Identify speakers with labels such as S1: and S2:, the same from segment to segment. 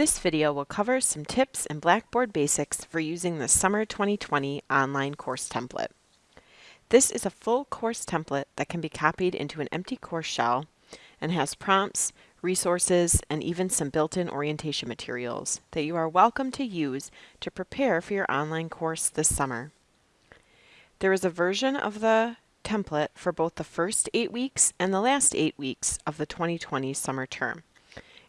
S1: This video will cover some tips and Blackboard basics for using the Summer 2020 online course template. This is a full course template that can be copied into an empty course shell and has prompts, resources, and even some built-in orientation materials that you are welcome to use to prepare for your online course this summer. There is a version of the template for both the first eight weeks and the last eight weeks of the 2020 summer term.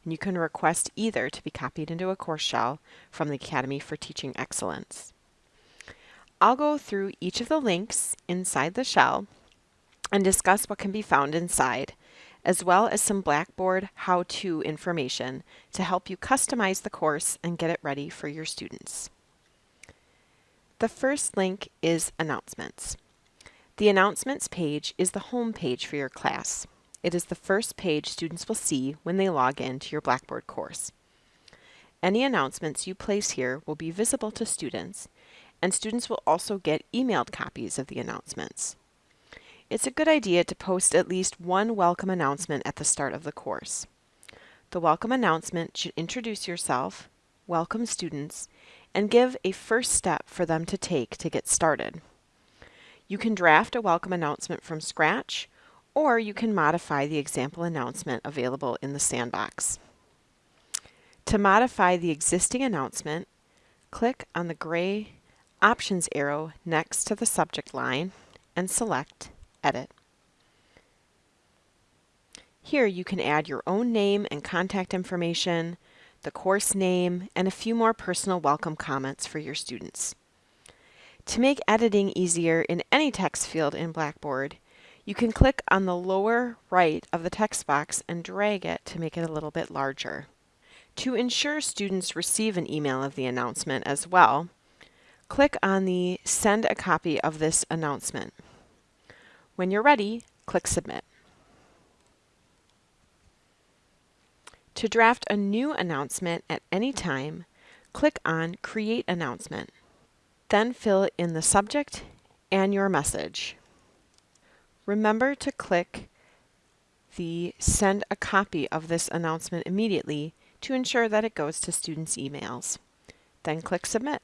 S1: And you can request either to be copied into a course shell from the Academy for Teaching Excellence. I'll go through each of the links inside the shell and discuss what can be found inside, as well as some Blackboard how-to information to help you customize the course and get it ready for your students. The first link is Announcements. The Announcements page is the home page for your class. It is the first page students will see when they log in to your Blackboard course. Any announcements you place here will be visible to students, and students will also get emailed copies of the announcements. It's a good idea to post at least one welcome announcement at the start of the course. The welcome announcement should introduce yourself, welcome students, and give a first step for them to take to get started. You can draft a welcome announcement from scratch, or you can modify the example announcement available in the sandbox. To modify the existing announcement, click on the gray options arrow next to the subject line and select Edit. Here you can add your own name and contact information, the course name, and a few more personal welcome comments for your students. To make editing easier in any text field in Blackboard, you can click on the lower right of the text box and drag it to make it a little bit larger. To ensure students receive an email of the announcement as well, click on the Send a copy of this announcement. When you're ready, click Submit. To draft a new announcement at any time, click on Create Announcement. Then fill in the subject and your message. Remember to click the Send a copy of this announcement immediately to ensure that it goes to students' emails. Then click Submit.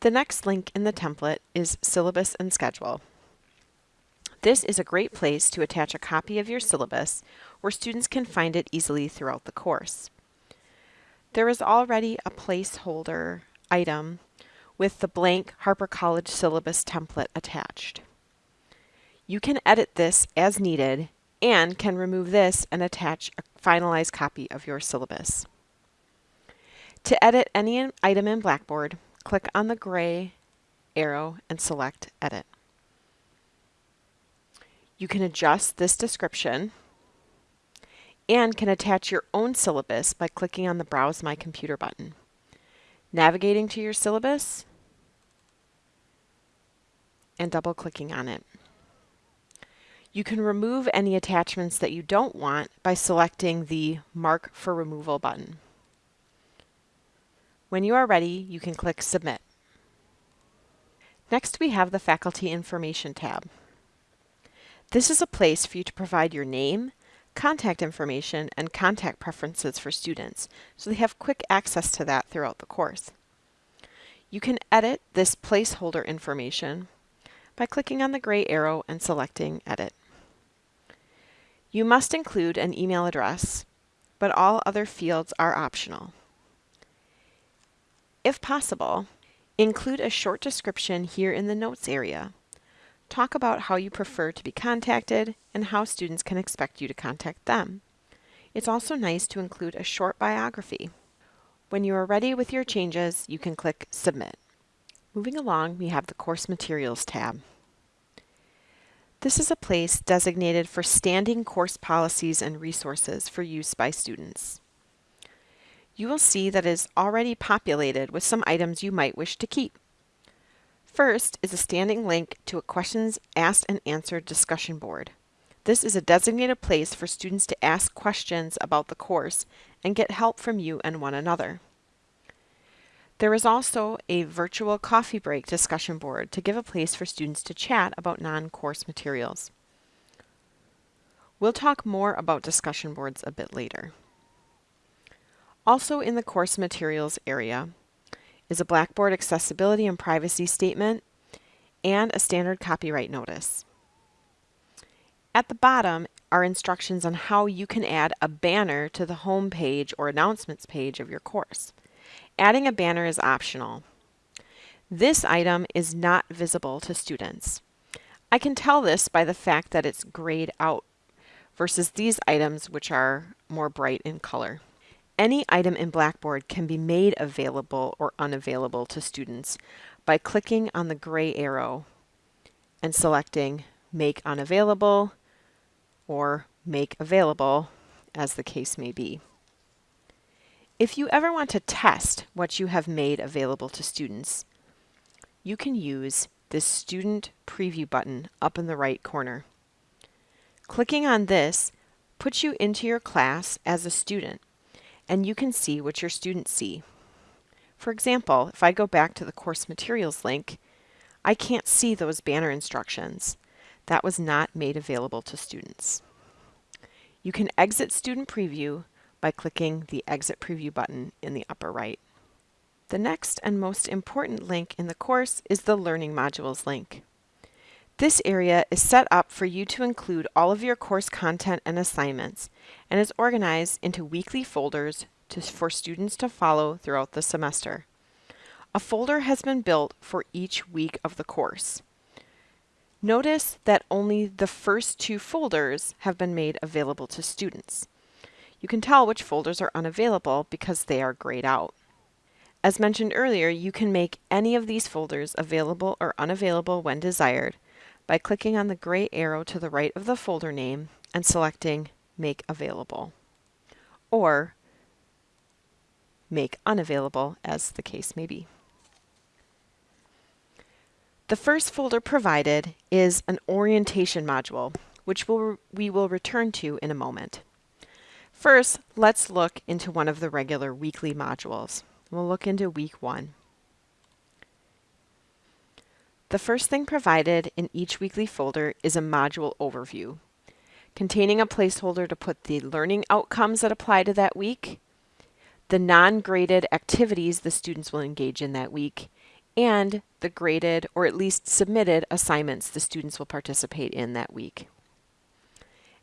S1: The next link in the template is Syllabus and Schedule. This is a great place to attach a copy of your syllabus where students can find it easily throughout the course. There is already a placeholder item with the blank Harper College syllabus template attached. You can edit this as needed and can remove this and attach a finalized copy of your syllabus. To edit any item in Blackboard, click on the gray arrow and select Edit. You can adjust this description and can attach your own syllabus by clicking on the Browse My Computer button. Navigating to your syllabus and double clicking on it. You can remove any attachments that you don't want by selecting the Mark for Removal button. When you are ready, you can click Submit. Next, we have the Faculty Information tab. This is a place for you to provide your name, contact information, and contact preferences for students, so they have quick access to that throughout the course. You can edit this placeholder information by clicking on the gray arrow and selecting Edit. You must include an email address, but all other fields are optional. If possible, include a short description here in the notes area. Talk about how you prefer to be contacted and how students can expect you to contact them. It's also nice to include a short biography. When you are ready with your changes, you can click Submit. Moving along, we have the Course Materials tab. This is a place designated for standing course policies and resources for use by students you will see that it is already populated with some items you might wish to keep. First is a standing link to a questions asked and answered discussion board. This is a designated place for students to ask questions about the course and get help from you and one another. There is also a virtual coffee break discussion board to give a place for students to chat about non-course materials. We'll talk more about discussion boards a bit later. Also in the course materials area is a Blackboard accessibility and privacy statement and a standard copyright notice. At the bottom are instructions on how you can add a banner to the home page or announcements page of your course. Adding a banner is optional. This item is not visible to students. I can tell this by the fact that it's grayed out versus these items which are more bright in color. Any item in Blackboard can be made available or unavailable to students by clicking on the gray arrow and selecting Make Unavailable or Make Available, as the case may be. If you ever want to test what you have made available to students, you can use this Student Preview button up in the right corner. Clicking on this puts you into your class as a student and you can see what your students see. For example, if I go back to the course materials link, I can't see those banner instructions. That was not made available to students. You can exit Student Preview by clicking the Exit Preview button in the upper right. The next and most important link in the course is the Learning Modules link. This area is set up for you to include all of your course content and assignments and is organized into weekly folders to, for students to follow throughout the semester. A folder has been built for each week of the course. Notice that only the first two folders have been made available to students. You can tell which folders are unavailable because they are grayed out. As mentioned earlier, you can make any of these folders available or unavailable when desired by clicking on the gray arrow to the right of the folder name and selecting Make Available, or Make Unavailable, as the case may be. The first folder provided is an orientation module, which we'll, we will return to in a moment. First, let's look into one of the regular weekly modules. We'll look into week one. The first thing provided in each weekly folder is a module overview, containing a placeholder to put the learning outcomes that apply to that week, the non-graded activities the students will engage in that week, and the graded or at least submitted assignments the students will participate in that week.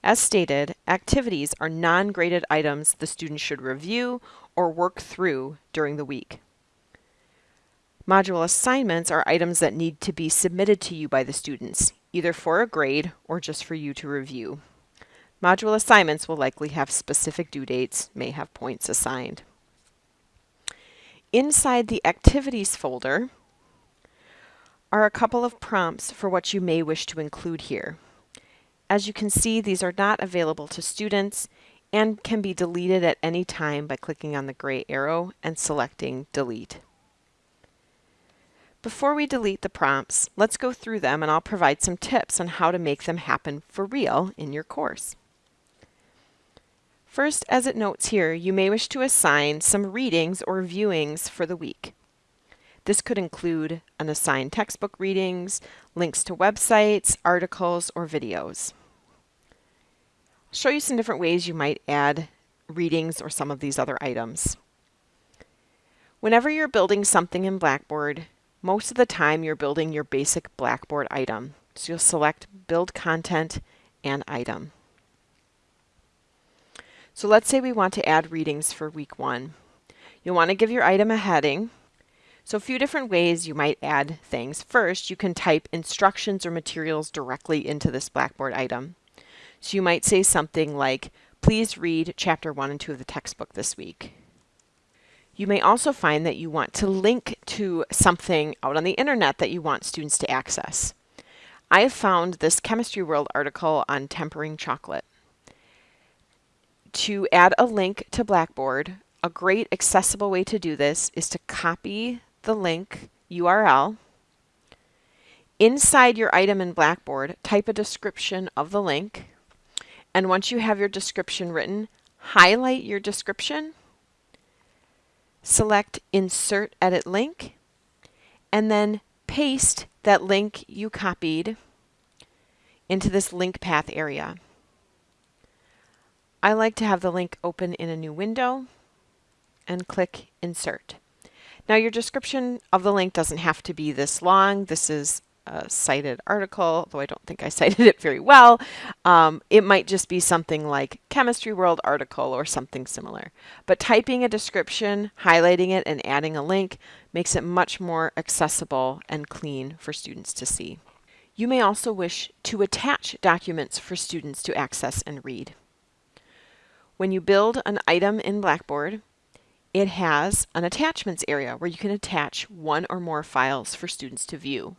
S1: As stated, activities are non-graded items the students should review or work through during the week. Module assignments are items that need to be submitted to you by the students, either for a grade or just for you to review. Module assignments will likely have specific due dates, may have points assigned. Inside the Activities folder are a couple of prompts for what you may wish to include here. As you can see, these are not available to students and can be deleted at any time by clicking on the gray arrow and selecting Delete. Before we delete the prompts, let's go through them and I'll provide some tips on how to make them happen for real in your course. First, as it notes here, you may wish to assign some readings or viewings for the week. This could include an assigned textbook readings, links to websites, articles, or videos. I'll show you some different ways you might add readings or some of these other items. Whenever you're building something in Blackboard, most of the time you're building your basic Blackboard item. So you'll select Build Content and Item. So let's say we want to add readings for week one. You'll want to give your item a heading. So a few different ways you might add things. First, you can type instructions or materials directly into this Blackboard item. So you might say something like, please read chapter one and two of the textbook this week. You may also find that you want to link to something out on the internet that you want students to access. I have found this Chemistry World article on tempering chocolate. To add a link to Blackboard, a great accessible way to do this is to copy the link URL. Inside your item in Blackboard, type a description of the link. And once you have your description written, highlight your description select Insert Edit Link, and then paste that link you copied into this link path area. I like to have the link open in a new window and click Insert. Now your description of the link doesn't have to be this long. This is a cited article, though I don't think I cited it very well. Um, it might just be something like Chemistry World article or something similar. But typing a description, highlighting it, and adding a link makes it much more accessible and clean for students to see. You may also wish to attach documents for students to access and read. When you build an item in Blackboard, it has an attachments area where you can attach one or more files for students to view.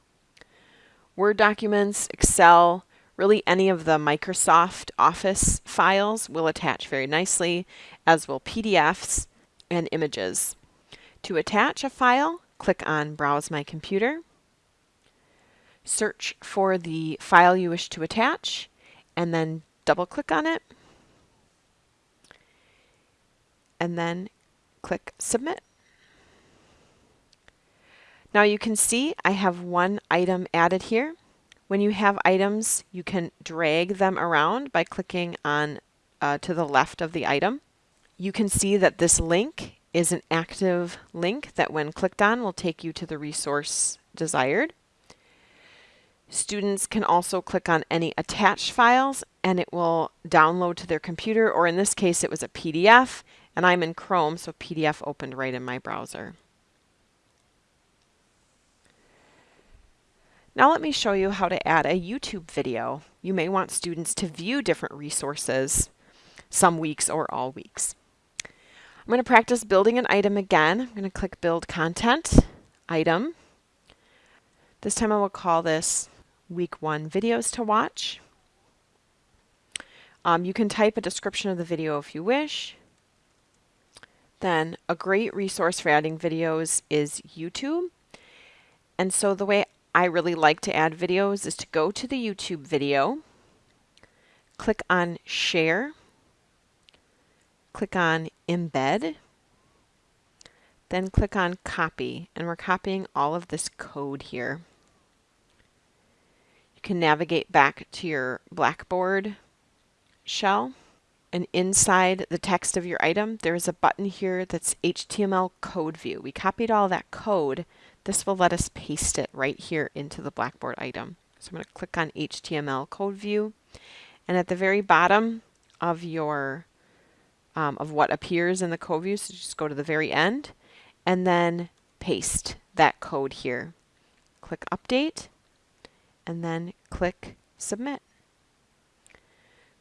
S1: Word documents, Excel, really any of the Microsoft Office files will attach very nicely, as will PDFs and images. To attach a file, click on Browse My Computer, search for the file you wish to attach, and then double click on it, and then click Submit. Now you can see I have one item added here. When you have items, you can drag them around by clicking on uh, to the left of the item. You can see that this link is an active link that when clicked on will take you to the resource desired. Students can also click on any attached files and it will download to their computer or in this case it was a PDF and I'm in Chrome, so PDF opened right in my browser. Now let me show you how to add a YouTube video. You may want students to view different resources some weeks or all weeks. I'm going to practice building an item again. I'm going to click Build Content, Item. This time I will call this Week 1 Videos to Watch. Um, you can type a description of the video if you wish. Then a great resource for adding videos is YouTube. And so the way I really like to add videos is to go to the YouTube video, click on Share, click on Embed, then click on Copy, and we're copying all of this code here. You can navigate back to your Blackboard shell and inside the text of your item, there is a button here that's HTML code view. We copied all that code. This will let us paste it right here into the Blackboard item. So I'm going to click on HTML code view. And at the very bottom of your um, of what appears in the code view, so just go to the very end and then paste that code here. Click update and then click submit.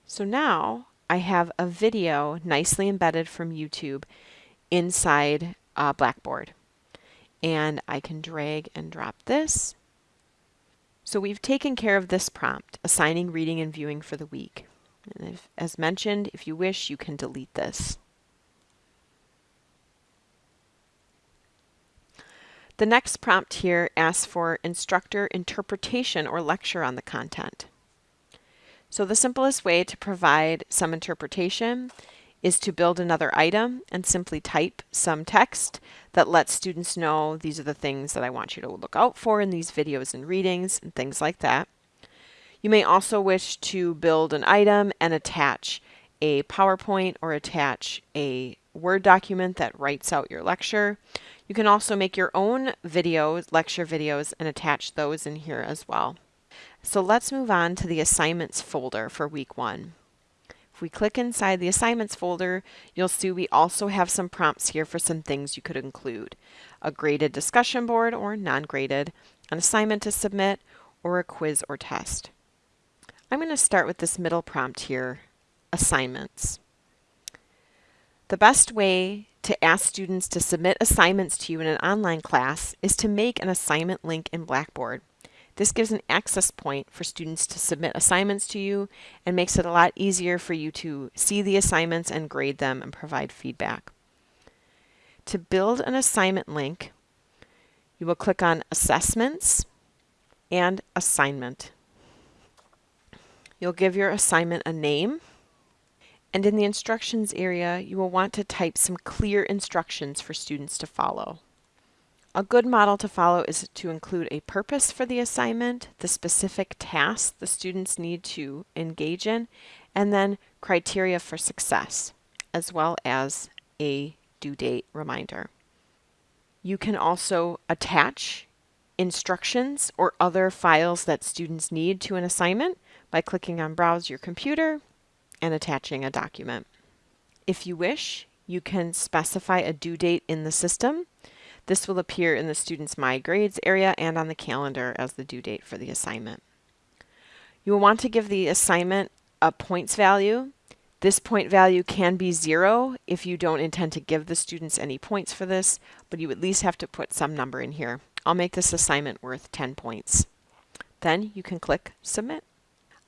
S1: So now I have a video nicely embedded from YouTube inside uh, Blackboard. And I can drag and drop this. So we've taken care of this prompt, assigning reading and viewing for the week. And if, as mentioned, if you wish, you can delete this. The next prompt here asks for instructor interpretation or lecture on the content. So the simplest way to provide some interpretation is to build another item and simply type some text that lets students know these are the things that I want you to look out for in these videos and readings and things like that. You may also wish to build an item and attach a PowerPoint or attach a Word document that writes out your lecture. You can also make your own videos, lecture videos, and attach those in here as well. So let's move on to the assignments folder for week one. We click inside the assignments folder, you'll see we also have some prompts here for some things you could include. A graded discussion board or non-graded, an assignment to submit, or a quiz or test. I'm going to start with this middle prompt here, assignments. The best way to ask students to submit assignments to you in an online class is to make an assignment link in Blackboard. This gives an access point for students to submit assignments to you and makes it a lot easier for you to see the assignments and grade them and provide feedback. To build an assignment link, you will click on Assessments and Assignment. You'll give your assignment a name, and in the instructions area, you will want to type some clear instructions for students to follow. A good model to follow is to include a purpose for the assignment, the specific tasks the students need to engage in, and then criteria for success, as well as a due date reminder. You can also attach instructions or other files that students need to an assignment by clicking on Browse Your Computer and attaching a document. If you wish, you can specify a due date in the system. This will appear in the student's My Grades area and on the calendar as the due date for the assignment. You will want to give the assignment a points value. This point value can be zero if you don't intend to give the students any points for this, but you at least have to put some number in here. I'll make this assignment worth 10 points. Then you can click Submit.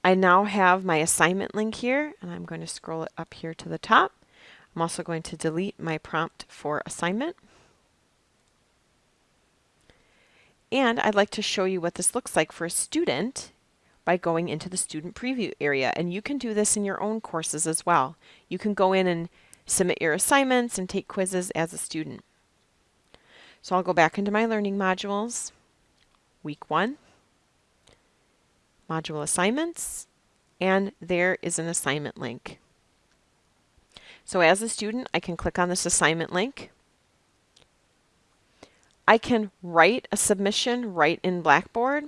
S1: I now have my assignment link here, and I'm going to scroll it up here to the top. I'm also going to delete my prompt for assignment. And I'd like to show you what this looks like for a student by going into the student preview area. And you can do this in your own courses as well. You can go in and submit your assignments and take quizzes as a student. So I'll go back into my learning modules, week one, module assignments, and there is an assignment link. So as a student, I can click on this assignment link. I can write a submission right in Blackboard,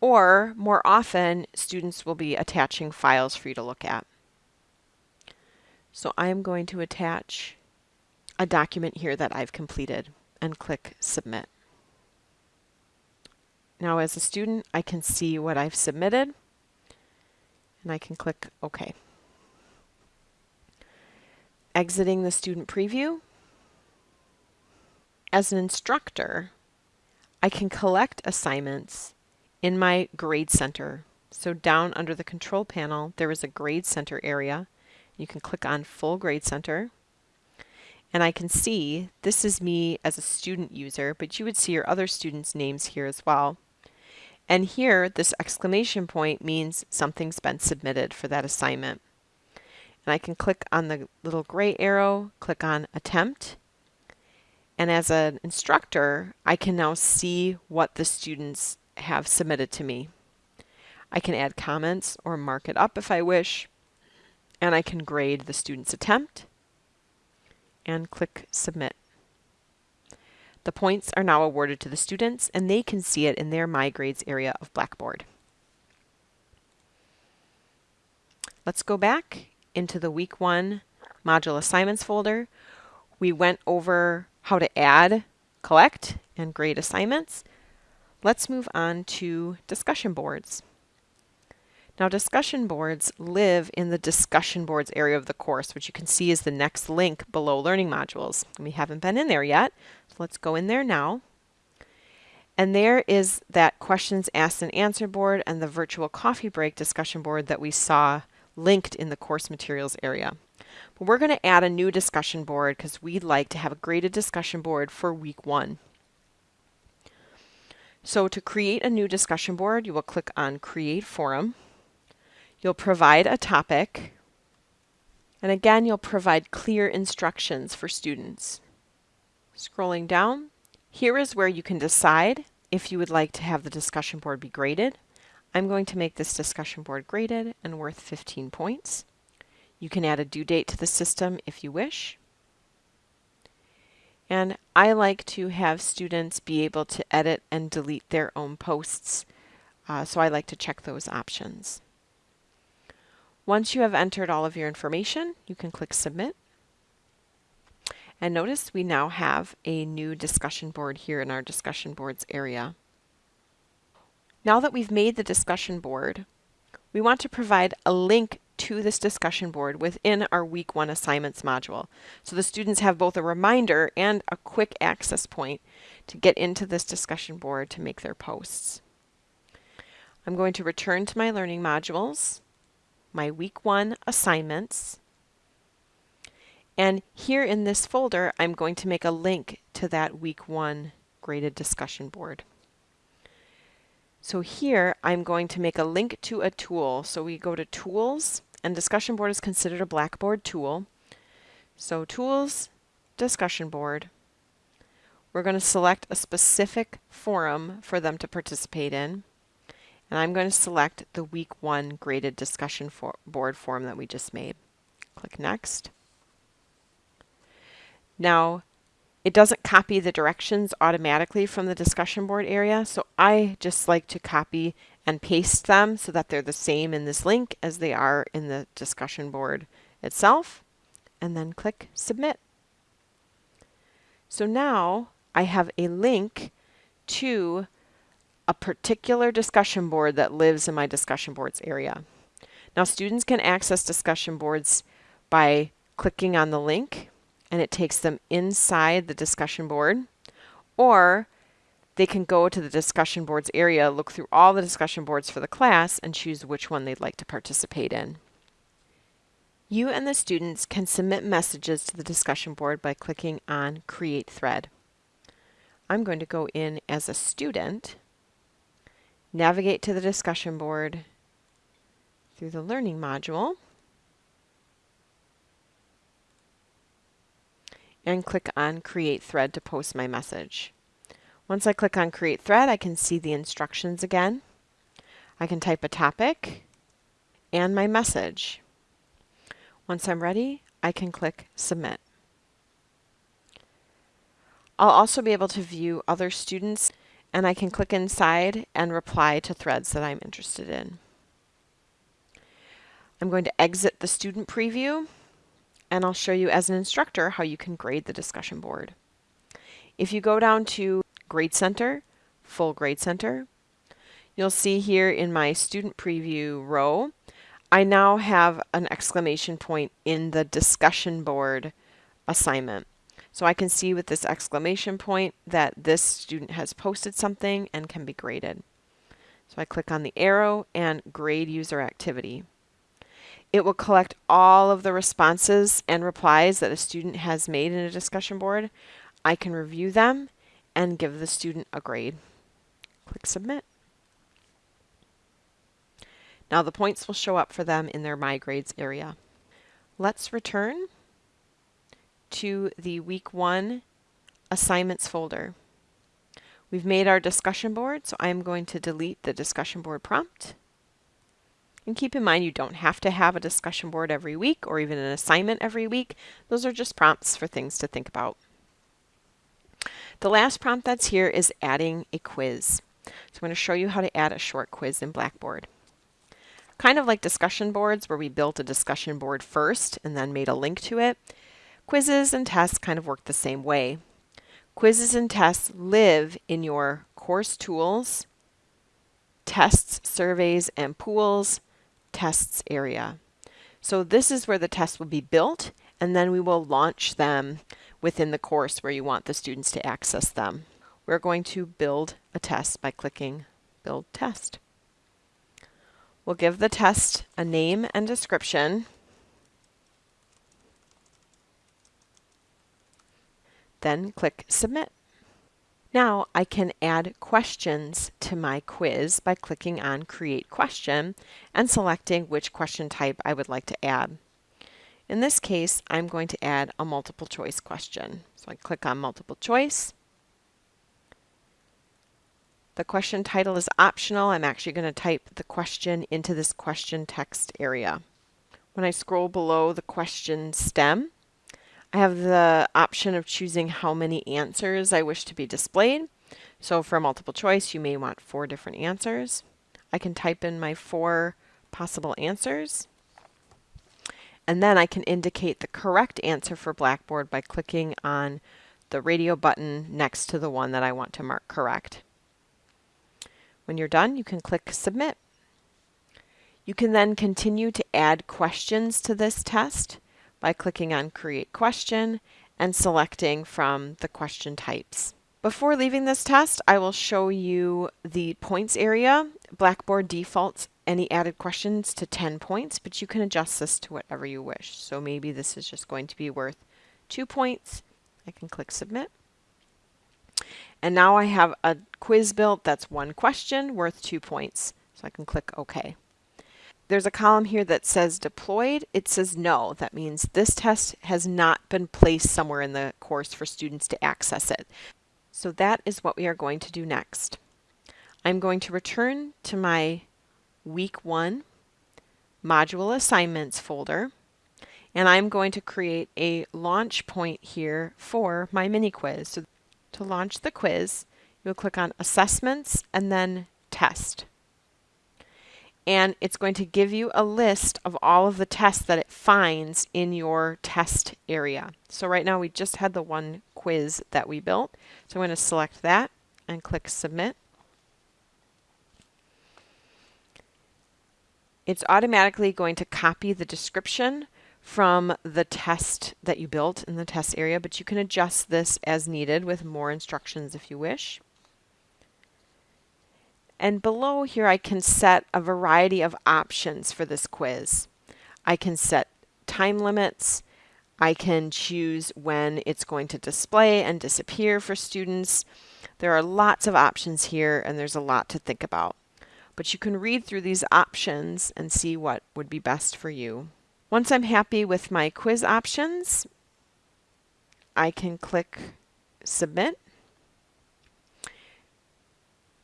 S1: or more often, students will be attaching files for you to look at. So I'm going to attach a document here that I've completed and click Submit. Now as a student, I can see what I've submitted and I can click OK. Exiting the student preview. As an instructor, I can collect assignments in my Grade Center. So down under the control panel, there is a Grade Center area. You can click on Full Grade Center and I can see this is me as a student user, but you would see your other students' names here as well. And here, this exclamation point means something's been submitted for that assignment. And I can click on the little gray arrow, click on attempt. And as an instructor, I can now see what the students have submitted to me. I can add comments or mark it up if I wish. And I can grade the student's attempt and click Submit. The points are now awarded to the students and they can see it in their My Grades area of Blackboard. Let's go back into the Week 1 Module Assignments folder. We went over how to add, collect, and grade assignments. Let's move on to discussion boards. Now discussion boards live in the discussion boards area of the course, which you can see is the next link below learning modules. We haven't been in there yet, so let's go in there now. And there is that questions asked and answer board and the virtual coffee break discussion board that we saw linked in the course materials area. We're going to add a new discussion board because we'd like to have a graded discussion board for week one. So to create a new discussion board, you will click on Create Forum. You'll provide a topic, and again, you'll provide clear instructions for students. Scrolling down, here is where you can decide if you would like to have the discussion board be graded. I'm going to make this discussion board graded and worth 15 points. You can add a due date to the system if you wish. And I like to have students be able to edit and delete their own posts, uh, so I like to check those options. Once you have entered all of your information, you can click Submit. And notice we now have a new discussion board here in our discussion boards area. Now that we've made the discussion board, we want to provide a link to this discussion board within our week one assignments module. So the students have both a reminder and a quick access point to get into this discussion board to make their posts. I'm going to return to my learning modules my week one assignments. And here in this folder, I'm going to make a link to that week one graded discussion board. So here I'm going to make a link to a tool. So we go to tools and discussion board is considered a Blackboard tool. So tools, discussion board. We're going to select a specific forum for them to participate in. And I'm going to select the week one graded discussion for board form that we just made. Click next. Now, it doesn't copy the directions automatically from the discussion board area, so I just like to copy and paste them so that they're the same in this link as they are in the discussion board itself, and then click Submit. So now I have a link to a particular discussion board that lives in my discussion boards area. Now students can access discussion boards by clicking on the link and it takes them inside the discussion board or they can go to the discussion boards area, look through all the discussion boards for the class and choose which one they'd like to participate in. You and the students can submit messages to the discussion board by clicking on Create Thread. I'm going to go in as a student, navigate to the discussion board through the Learning module, and click on Create Thread to post my message. Once I click on Create Thread, I can see the instructions again. I can type a topic and my message. Once I'm ready, I can click Submit. I'll also be able to view other students and I can click inside and reply to threads that I'm interested in. I'm going to exit the student preview and I'll show you as an instructor how you can grade the discussion board. If you go down to Grade Center, Full Grade Center, you'll see here in my student preview row I now have an exclamation point in the discussion board assignment. So I can see with this exclamation point that this student has posted something and can be graded. So I click on the arrow and grade user activity. It will collect all of the responses and replies that a student has made in a discussion board. I can review them and give the student a grade. Click submit. Now the points will show up for them in their My Grades area. Let's return to the week one assignments folder. We've made our discussion board, so I'm going to delete the discussion board prompt. And keep in mind you don't have to have a discussion board every week or even an assignment every week. Those are just prompts for things to think about. The last prompt that's here is adding a quiz. So I'm going to show you how to add a short quiz in Blackboard. Kind of like discussion boards where we built a discussion board first and then made a link to it, quizzes and tests kind of work the same way. Quizzes and tests live in your course tools, tests, surveys, and pools tests area. So this is where the tests will be built and then we will launch them within the course where you want the students to access them. We're going to build a test by clicking Build Test. We'll give the test a name and description. Then click Submit. Now I can add questions to my quiz by clicking on Create Question and selecting which question type I would like to add. In this case, I'm going to add a multiple choice question. So I click on multiple choice the question title is optional. I'm actually going to type the question into this question text area. When I scroll below the question stem, I have the option of choosing how many answers I wish to be displayed. So for multiple choice, you may want four different answers. I can type in my four possible answers. And then I can indicate the correct answer for Blackboard by clicking on the radio button next to the one that I want to mark correct. When you're done, you can click Submit. You can then continue to add questions to this test by clicking on Create Question and selecting from the question types. Before leaving this test, I will show you the points area. Blackboard defaults any added questions to 10 points, but you can adjust this to whatever you wish. So maybe this is just going to be worth two points. I can click Submit. And now I have a quiz built that's one question worth two points. So I can click OK. There's a column here that says deployed. It says no. That means this test has not been placed somewhere in the course for students to access it. So that is what we are going to do next. I'm going to return to my week one module assignments folder and I'm going to create a launch point here for my mini quiz. So to launch the quiz, you'll click on assessments and then test and it's going to give you a list of all of the tests that it finds in your test area. So right now we just had the one quiz that we built. So I'm going to select that and click submit. It's automatically going to copy the description from the test that you built in the test area, but you can adjust this as needed with more instructions if you wish. And below here I can set a variety of options for this quiz. I can set time limits. I can choose when it's going to display and disappear for students. There are lots of options here and there's a lot to think about. But you can read through these options and see what would be best for you. Once I'm happy with my quiz options, I can click submit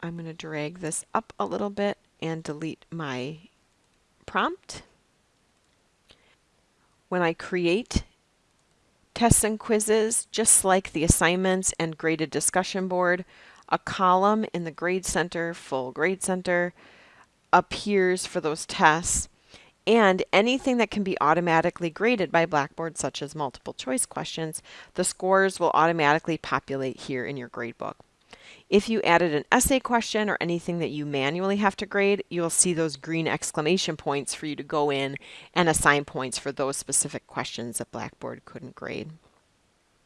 S1: I'm going to drag this up a little bit and delete my prompt. When I create tests and quizzes, just like the assignments and graded discussion board, a column in the Grade Center, Full Grade Center, appears for those tests and anything that can be automatically graded by Blackboard, such as multiple choice questions, the scores will automatically populate here in your gradebook. If you added an essay question or anything that you manually have to grade, you'll see those green exclamation points for you to go in and assign points for those specific questions that Blackboard couldn't grade.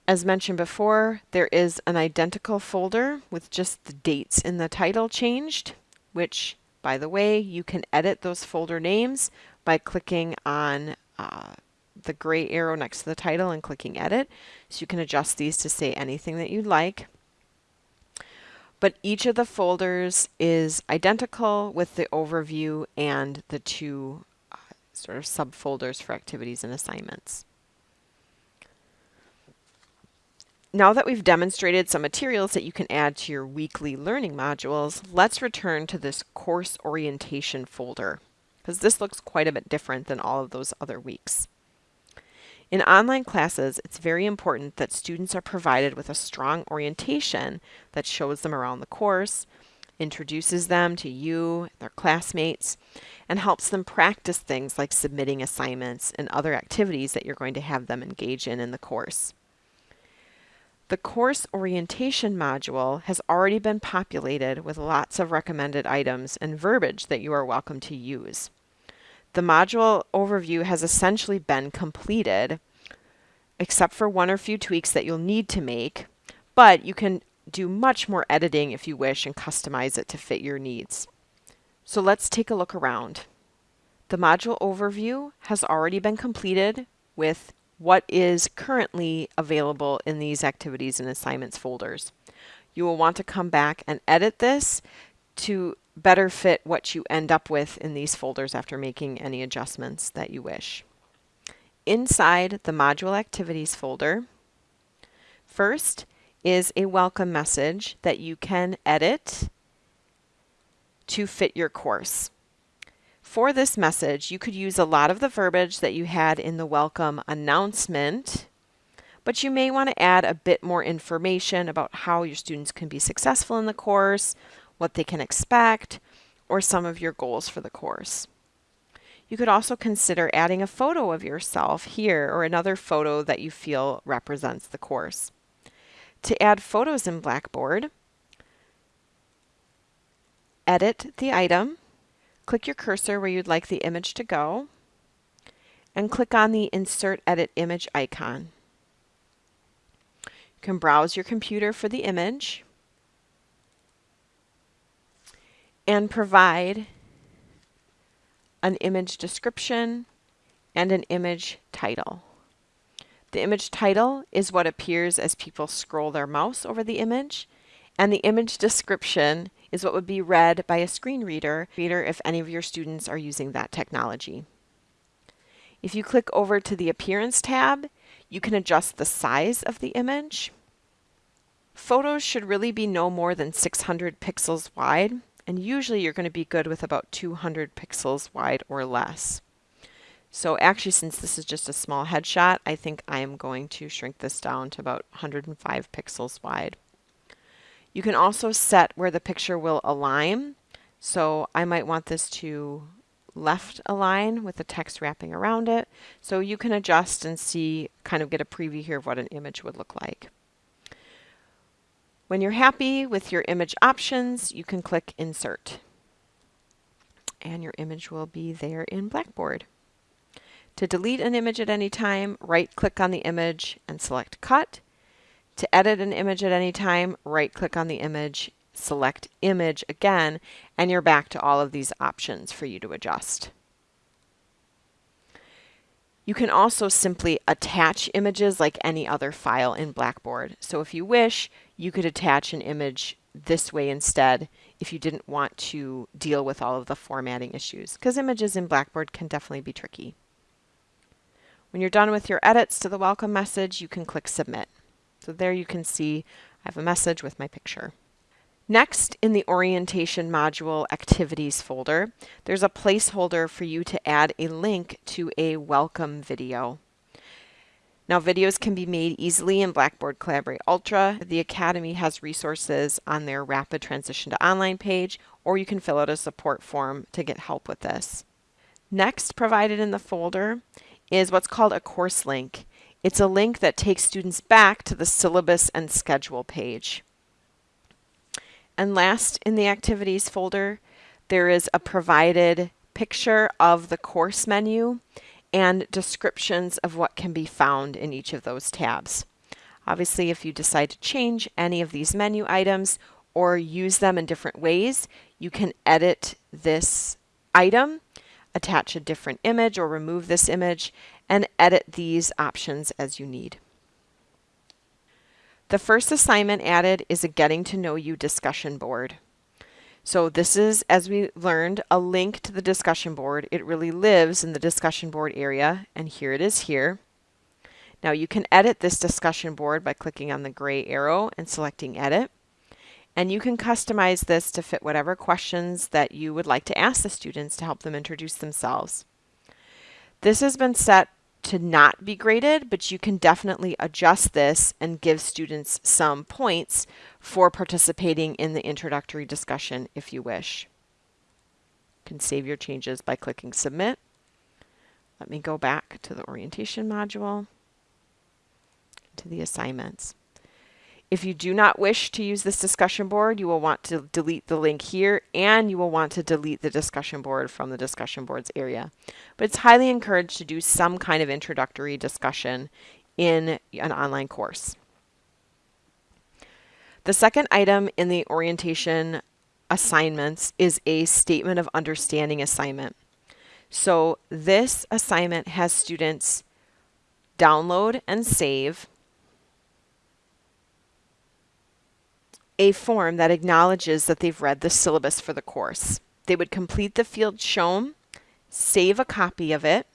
S1: As mentioned before, there is an identical folder with just the dates in the title changed, which, by the way, you can edit those folder names by clicking on uh, the gray arrow next to the title and clicking edit. So you can adjust these to say anything that you'd like but each of the folders is identical with the overview and the two uh, sort of subfolders for activities and assignments. Now that we've demonstrated some materials that you can add to your weekly learning modules, let's return to this course orientation folder because this looks quite a bit different than all of those other weeks. In online classes, it's very important that students are provided with a strong orientation that shows them around the course, introduces them to you, their classmates, and helps them practice things like submitting assignments and other activities that you're going to have them engage in in the course. The course orientation module has already been populated with lots of recommended items and verbiage that you are welcome to use. The module overview has essentially been completed, except for one or few tweaks that you'll need to make, but you can do much more editing if you wish and customize it to fit your needs. So let's take a look around. The module overview has already been completed with what is currently available in these activities and assignments folders. You will want to come back and edit this to better fit what you end up with in these folders after making any adjustments that you wish. Inside the Module Activities folder, first is a welcome message that you can edit to fit your course. For this message, you could use a lot of the verbiage that you had in the welcome announcement, but you may want to add a bit more information about how your students can be successful in the course, what they can expect, or some of your goals for the course. You could also consider adding a photo of yourself here or another photo that you feel represents the course. To add photos in Blackboard, edit the item, click your cursor where you'd like the image to go, and click on the Insert Edit Image icon. You can browse your computer for the image, and provide an image description and an image title. The image title is what appears as people scroll their mouse over the image, and the image description is what would be read by a screen reader, reader if any of your students are using that technology. If you click over to the Appearance tab, you can adjust the size of the image. Photos should really be no more than 600 pixels wide, And usually you're going to be good with about 200 pixels wide or less. So actually, since this is just a small headshot, I think I am going to shrink this down to about 105 pixels wide. You can also set where the picture will align. So I might want this to left align with the text wrapping around it. So you can adjust and see, kind of get a preview here of what an image would look like. When you're happy with your image options, you can click Insert. And your image will be there in Blackboard. To delete an image at any time, right-click on the image and select Cut. To edit an image at any time, right-click on the image, select Image again, and you're back to all of these options for you to adjust. You can also simply attach images like any other file in Blackboard. So if you wish, you could attach an image this way instead if you didn't want to deal with all of the formatting issues, because images in Blackboard can definitely be tricky. When you're done with your edits to the welcome message, you can click Submit. So there you can see I have a message with my picture. Next, in the Orientation Module Activities folder, there's a placeholder for you to add a link to a welcome video. Now videos can be made easily in Blackboard Collaborate Ultra. The Academy has resources on their Rapid Transition to Online page, or you can fill out a support form to get help with this. Next provided in the folder is what's called a course link. It's a link that takes students back to the syllabus and schedule page. And last in the activities folder, there is a provided picture of the course menu and descriptions of what can be found in each of those tabs. Obviously, if you decide to change any of these menu items or use them in different ways, you can edit this item attach a different image or remove this image, and edit these options as you need. The first assignment added is a Getting to Know You discussion board. So this is, as we learned, a link to the discussion board. It really lives in the discussion board area, and here it is here. Now you can edit this discussion board by clicking on the gray arrow and selecting Edit. And you can customize this to fit whatever questions that you would like to ask the students to help them introduce themselves. This has been set to not be graded, but you can definitely adjust this and give students some points for participating in the introductory discussion if you wish. You can save your changes by clicking Submit. Let me go back to the orientation module, to the assignments. If you do not wish to use this discussion board, you will want to delete the link here and you will want to delete the discussion board from the discussion boards area. But it's highly encouraged to do some kind of introductory discussion in an online course. The second item in the orientation assignments is a statement of understanding assignment. So this assignment has students download and save a form that acknowledges that they've read the syllabus for the course. They would complete the field shown, save a copy of it,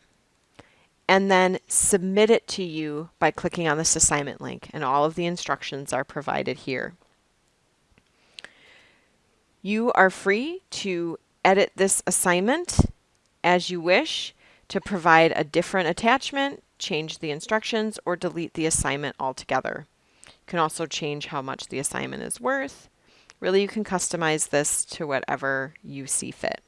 S1: and then submit it to you by clicking on this assignment link. And all of the instructions are provided here. You are free to edit this assignment as you wish to provide a different attachment, change the instructions, or delete the assignment altogether. Can also change how much the assignment is worth. Really, you can customize this to whatever you see fit.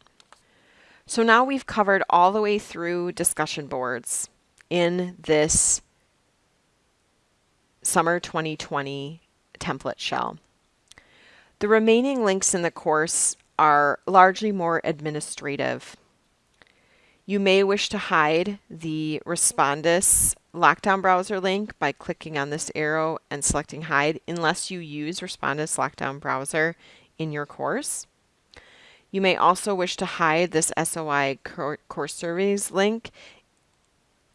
S1: So now we've covered all the way through discussion boards in this summer 2020 template shell. The remaining links in the course are largely more administrative. You may wish to hide the Respondus Lockdown Browser link by clicking on this arrow and selecting Hide unless you use Respondus Lockdown Browser in your course. You may also wish to hide this SOI course surveys link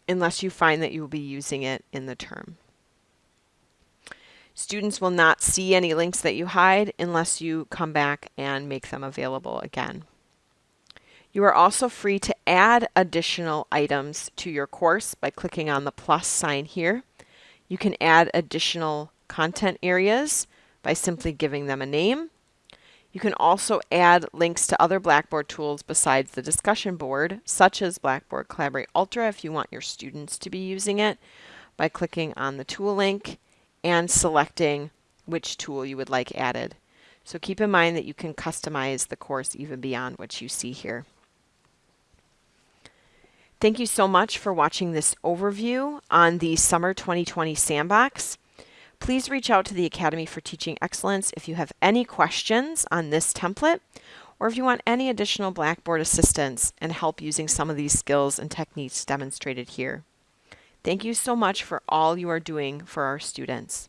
S1: unless you find that you will be using it in the term. Students will not see any links that you hide unless you come back and make them available again. You are also free to add additional items to your course by clicking on the plus sign here. You can add additional content areas by simply giving them a name. You can also add links to other Blackboard tools besides the discussion board, such as Blackboard Collaborate Ultra if you want your students to be using it, by clicking on the tool link and selecting which tool you would like added. So keep in mind that you can customize the course even beyond what you see here. Thank you so much for watching this overview on the Summer 2020 Sandbox. Please reach out to the Academy for Teaching Excellence if you have any questions on this template or if you want any additional Blackboard assistance and help using some of these skills and techniques demonstrated here. Thank you so much for all you are doing for our students.